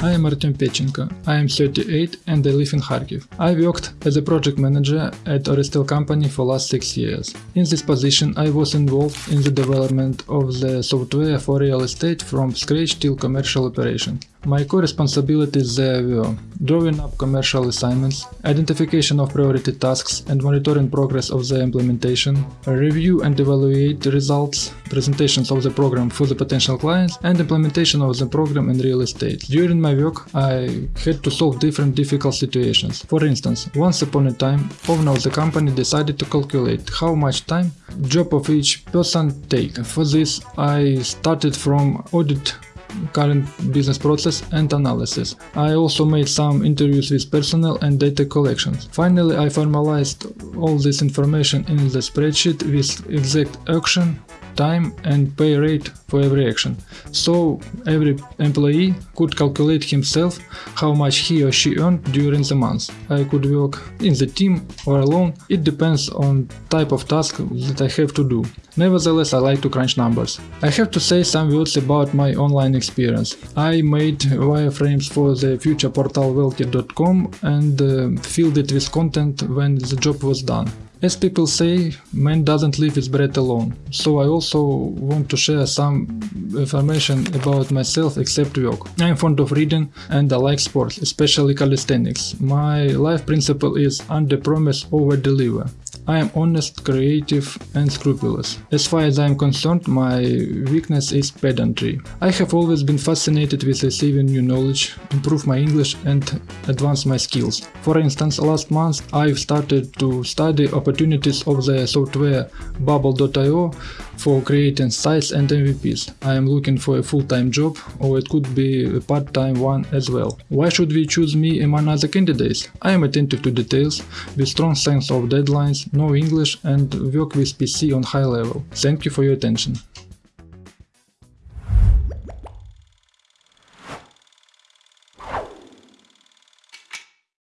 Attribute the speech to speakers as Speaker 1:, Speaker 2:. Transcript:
Speaker 1: I am Artem Pechenko. I am 38 and I live in Kharkiv. I worked as a project manager at Orestel company for last 6 years. In this position I was involved in the development of the software for real estate from scratch till commercial operation. My core responsibilities there were drawing up commercial assignments, identification of priority tasks and monitoring progress of the implementation, review and evaluate the results, presentations of the program for the potential clients and implementation of the program in real estate. During my work I had to solve different difficult situations. For instance, once upon a time, owner of the company decided to calculate how much time job of each person take. For this I started from audit current business process and analysis. I also made some interviews with personnel and data collections. Finally, I formalized all this information in the spreadsheet with exact action time and pay rate for every action. So every employee could calculate himself how much he or she earned during the month. I could work in the team or alone, it depends on type of task that I have to do. Nevertheless, I like to crunch numbers. I have to say some words about my online experience. I made wireframes for the future portal wealthy.com and uh, filled it with content when the job was done. As people say, man doesn't leave his bread alone, so I also want to share information about myself except work. I'm fond of reading and I like sports, especially calisthenics. My life principle is under promise over deliver. I am honest, creative and scrupulous. As far as I am concerned, my weakness is pedantry. I have always been fascinated with receiving new knowledge, improve my English and advance my skills. For instance, last month I've started to study opportunities of the software Bubble.io for creating sites and MVPs. I am looking for a full-time job or it could be a part-time one as well. Why should we choose me among other candidates? I am attentive to details, with strong sense of deadlines, know English and work with PC on high level. Thank you for your attention.